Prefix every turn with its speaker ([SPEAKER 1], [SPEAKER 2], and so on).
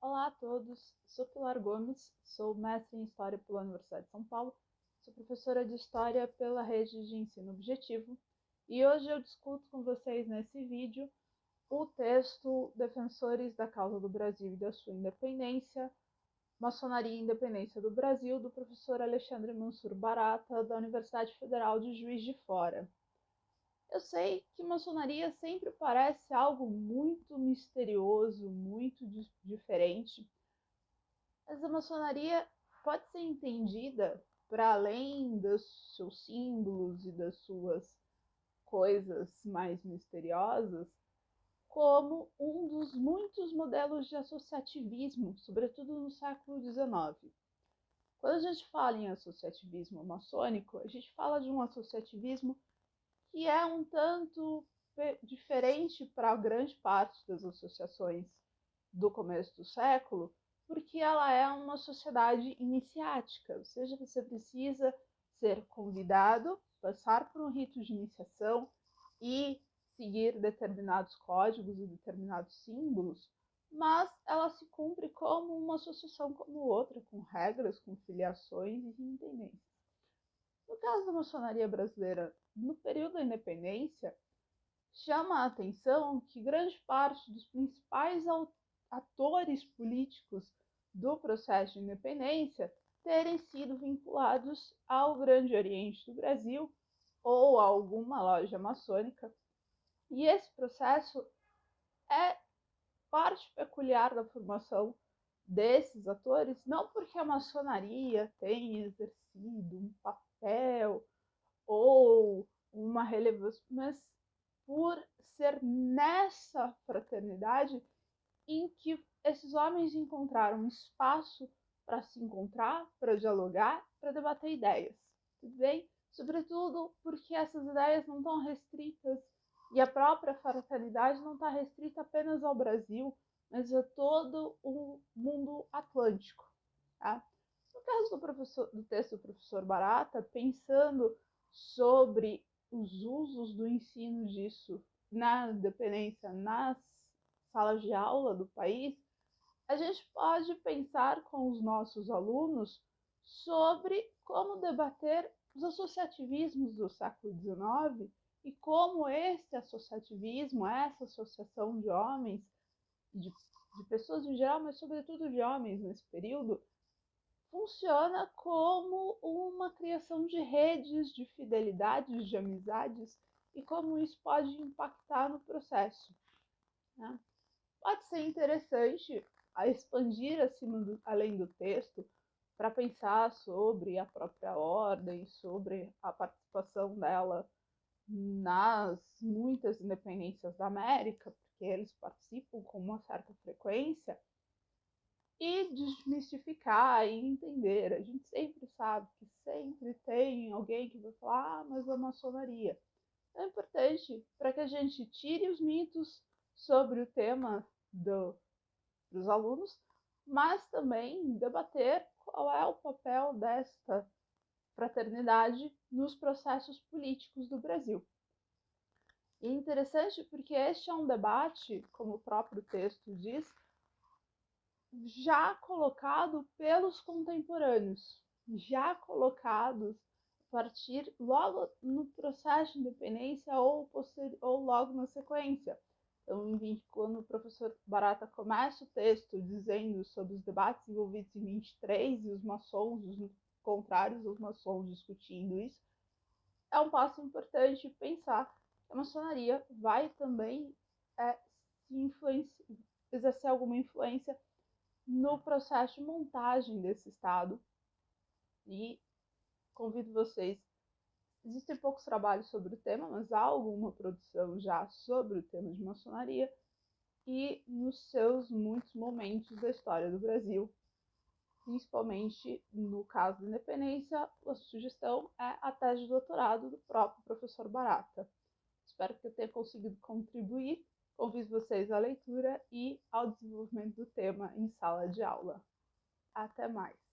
[SPEAKER 1] Olá a todos, sou Pilar Gomes, sou mestre em História pela Universidade de São Paulo, sou professora de História pela rede de ensino objetivo e hoje eu discuto com vocês nesse vídeo o texto Defensores da Causa do Brasil e da Sua Independência, Maçonaria e Independência do Brasil, do professor Alexandre Mansur Barata, da Universidade Federal de Juiz de Fora. Eu sei que maçonaria sempre parece algo muito misterioso, muito diferente, mas a maçonaria pode ser entendida para além dos seus símbolos e das suas coisas mais misteriosas, como um dos muitos modelos de associativismo, sobretudo no século XIX. Quando a gente fala em associativismo maçônico, a gente fala de um associativismo que é um tanto diferente para grande parte das associações do começo do século, porque ela é uma sociedade iniciática, ou seja, você precisa ser convidado, passar por um rito de iniciação e seguir determinados códigos e determinados símbolos, mas ela se cumpre como uma associação como outra, com regras, com filiações e independências. No caso da maçonaria brasileira, no período da independência, chama a atenção que grande parte dos principais atores políticos do processo de independência terem sido vinculados ao Grande Oriente do Brasil ou a alguma loja maçônica. E esse processo é parte peculiar da formação desses atores, não porque a maçonaria tenha exercido um papel ou uma relevância, mas por ser nessa fraternidade em que esses homens encontraram espaço para se encontrar, para dialogar, para debater ideias. Tudo bem? Sobretudo porque essas ideias não estão restritas e a própria fraternidade não está restrita apenas ao Brasil, mas a todo o mundo atlântico. Tá? No caso do, do texto do professor Barata, pensando sobre os usos do ensino disso na dependência, nas salas de aula do país, a gente pode pensar com os nossos alunos sobre como debater os associativismos do século XIX e como esse associativismo, essa associação de homens, de, de pessoas em geral, mas sobretudo de homens nesse período, funciona como uma criação de redes de fidelidades, de amizades, e como isso pode impactar no processo. Né? Pode ser interessante a expandir acima do, além do texto para pensar sobre a própria ordem, sobre a participação dela nas muitas independências da América, porque eles participam com uma certa frequência, e desmistificar e entender. A gente sempre sabe que sempre tem alguém que vai falar, ah, mas a maçonaria. É importante para que a gente tire os mitos sobre o tema do, dos alunos, mas também debater qual é o papel desta fraternidade nos processos políticos do Brasil. E é interessante porque este é um debate, como o próprio texto diz, já colocado pelos contemporâneos, já colocados a partir logo no processo de independência ou, ou logo na sequência. Então, quando o professor Barata começa o texto dizendo sobre os debates envolvidos em 23 e os maçons, os contrários aos maçons discutindo isso, é um passo importante pensar que a maçonaria vai também é, se exercer alguma influência no processo de montagem desse estado. E convido vocês. Existem poucos trabalhos sobre o tema, mas há alguma produção já sobre o tema de maçonaria e nos seus muitos momentos da história do Brasil, principalmente no caso da independência, a sugestão é a tese de doutorado do próprio professor Barata. Espero que eu tenha conseguido contribuir Convido vocês à leitura e ao desenvolvimento do tema em sala de aula. Até mais!